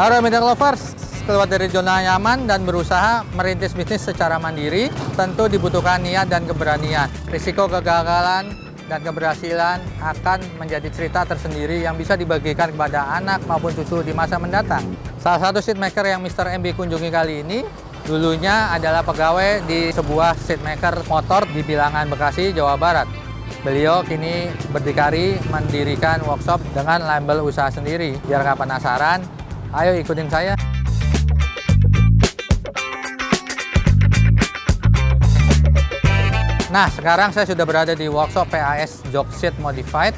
Halo media lovers, keluar dari zona nyaman dan berusaha merintis bisnis secara mandiri tentu dibutuhkan niat dan keberanian. Risiko kegagalan dan keberhasilan akan menjadi cerita tersendiri yang bisa dibagikan kepada anak maupun cucu di masa mendatang. Salah satu seatmaker yang Mr. MB kunjungi kali ini dulunya adalah pegawai di sebuah seatmaker motor di Bilangan, Bekasi, Jawa Barat. Beliau kini berdikari mendirikan workshop dengan label usaha sendiri. Biar nggak penasaran, ayo ikutin saya. Nah, sekarang saya sudah berada di workshop PAS Jogset Modified.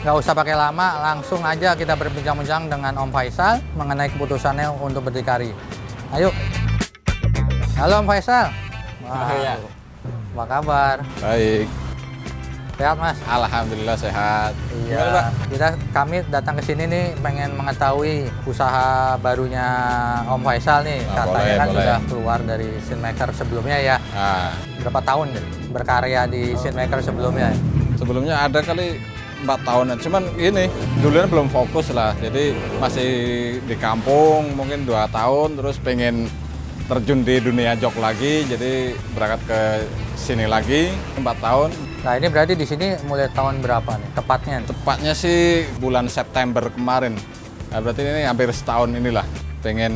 Nggak usah pakai lama, langsung aja kita berbincang-bincang dengan Om Faisal mengenai keputusannya untuk berdikari. Ayo. Halo Om Faisal. Wah, ya. Apa kabar? Baik. Sehat Mas? Alhamdulillah sehat. Iya. Gimana, Pak? Kita kami datang ke sini nih pengen mengetahui usaha barunya Om Faisal nih. Ah, Katanya boleh, kan boleh. sudah keluar dari Scene sebelumnya ya. Nah, Berapa tahun deh berkarya di Scene sebelumnya? sebelumnya ada kali empat tahunan. Cuman ini dulunya belum fokus lah. Jadi masih di kampung mungkin dua tahun. Terus pengen terjun di dunia jok lagi. Jadi berangkat ke sini lagi empat tahun. Nah ini berarti di sini mulai tahun berapa nih tepatnya? Tepatnya sih bulan September kemarin. Nah, berarti ini hampir setahun inilah. Pengen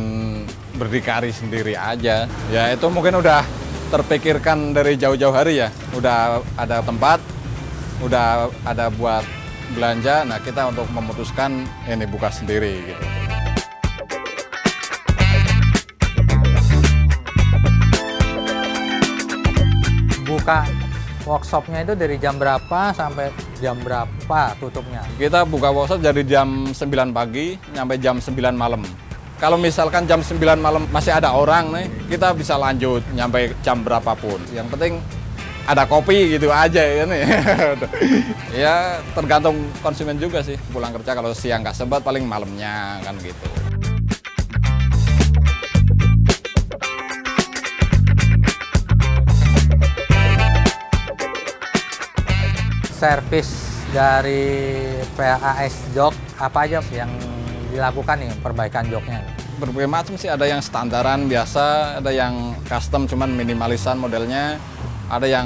berdikari sendiri aja. Ya itu mungkin udah terpikirkan dari jauh-jauh hari ya. Udah ada tempat, udah ada buat belanja. Nah kita untuk memutuskan ini buka sendiri gitu. Buka workshopnya itu dari jam berapa sampai jam berapa tutupnya? Kita buka workshop dari jam 9 pagi sampai jam 9 malam. Kalau misalkan jam 9 malam masih ada orang nih, kita bisa lanjut nyampe jam berapapun. Yang penting ada kopi gitu aja ya nih. ya tergantung konsumen juga sih. Pulang kerja kalau siang nggak sempat paling malamnya kan gitu. Servis dari PAS Jok apa aja yang dilakukan nih perbaikan joknya? Berbagai macam sih, ada yang standaran biasa, ada yang custom cuman minimalisan modelnya, ada yang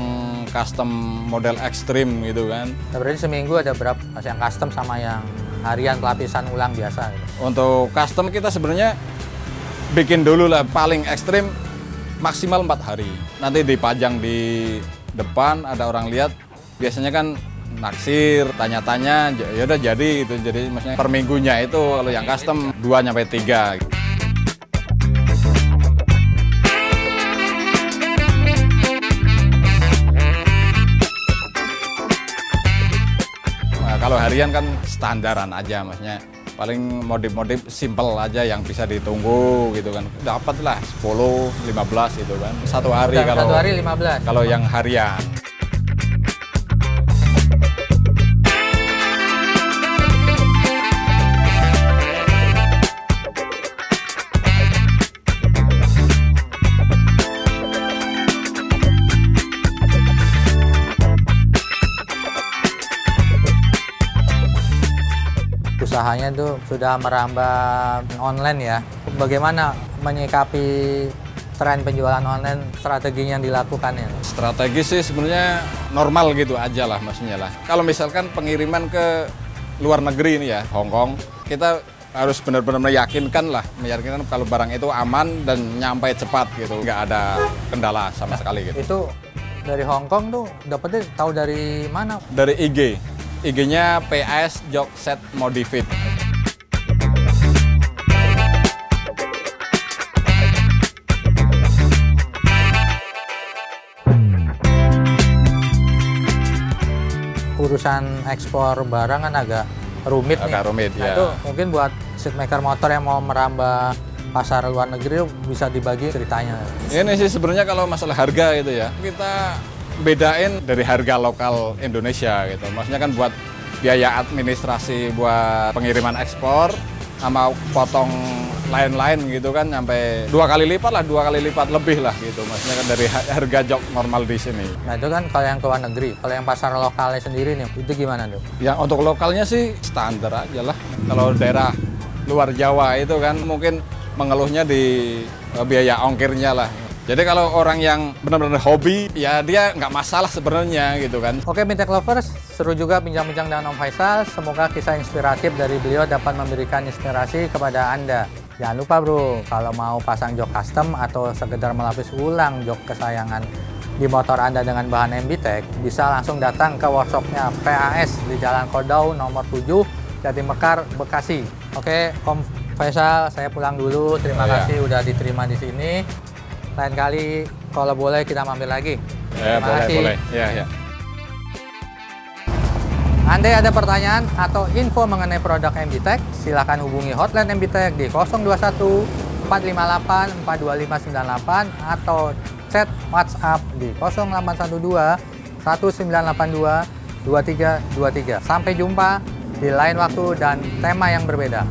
custom model ekstrim gitu kan. Nah, berarti seminggu ada berapa yang custom sama yang harian pelapisan ulang biasa? Gitu. Untuk custom kita sebenarnya bikin dulu lah paling ekstrim maksimal empat hari. Nanti dipajang di depan ada orang lihat. Biasanya kan naksir, tanya-tanya, ya udah jadi itu. Jadi maksudnya per minggunya itu kalau yang custom 2 sampai 3. Nah, kalau harian kan standaran aja maksudnya paling modif-modif simple aja yang bisa ditunggu gitu kan dapat lah 10 15 gitu kan satu hari kalau satu hari 15. kalau yang harian usahanya tuh sudah merambah online ya. Bagaimana menyikapi tren penjualan online strateginya yang dilakukan ya? strategi sih sebenarnya normal gitu aja lah maksudnya lah kalau misalkan pengiriman ke luar negeri ini ya Hong Kong kita harus benar-benar meyakinkan lah meyakinkan kalau barang itu aman dan nyampe cepat gitu nggak ada kendala sama sekali gitu Itu dari Hong Kong tuh dapetnya tahu dari mana? dari IG IG-nya PS Jogset Modifit Urusan ekspor barang kan agak rumit nih. Agak rumit, nah, ya. itu mungkin buat seatmaker motor yang mau merambah pasar luar negeri bisa dibagi ceritanya. Ini sih sebenarnya kalau masalah harga gitu ya, kita bedain dari harga lokal Indonesia gitu. Maksudnya kan buat biaya administrasi buat pengiriman ekspor sama potong lain-lain gitu kan sampai dua kali lipat lah, dua kali lipat lebih lah gitu. Maksudnya kan dari ha- harga jok normal di sini. Nah itu kan kalau yang ke luar negeri, kalau yang pasar lokalnya sendiri nih, itu gimana tuh? Yang untuk lokalnya sih standar aja lah. Kalau daerah luar Jawa itu kan mungkin mengeluhnya di eh, biaya ongkirnya lah. Jadi kalau orang yang benar-benar hobi, ya dia nggak masalah sebenarnya gitu kan. Oke, Bintek Lovers, seru juga bincang-bincang dengan Om Faisal. Semoga kisah inspiratif dari beliau dapat memberikan inspirasi kepada Anda. Jangan lupa bro, kalau mau pasang jok custom atau sekedar melapis ulang jok kesayangan di motor Anda dengan bahan MBTEK, bisa langsung datang ke workshopnya PAS di Jalan Kodau nomor 7, Jati Mekar, Bekasi. Oke, Om Faisal, saya pulang dulu. Terima Oh, ya. kasih udah diterima di sini. Lain kali kalau boleh kita mampir lagi. Ya, Terima boleh, kasih. boleh. Ya, ya. Andai ada pertanyaan atau info mengenai produk MBTEK, silakan hubungi hotline MBTEK di 021 458 42598 atau chat WhatsApp di 0812 1982 2323. Sampai jumpa di lain waktu dan tema yang berbeda.